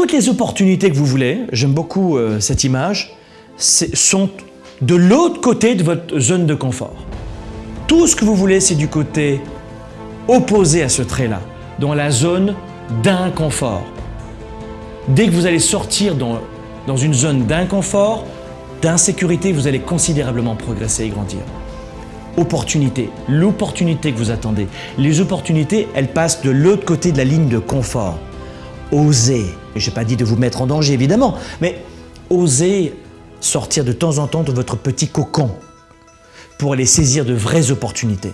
toutes les opportunités que vous voulez, j'aime beaucoup euh, cette image, sont de l'autre côté de votre zone de confort. Tout ce que vous voulez, c'est du côté opposé à ce trait-là, dans la zone d'inconfort. Dès que vous allez sortir dans, dans une zone d'inconfort, d'insécurité, vous allez considérablement progresser et grandir. Opportunité, l'opportunité que vous attendez. Les opportunités, elles passent de l'autre côté de la ligne de confort. Osez, je n'ai pas dit de vous mettre en danger évidemment, mais osez sortir de temps en temps de votre petit cocon pour aller saisir de vraies opportunités.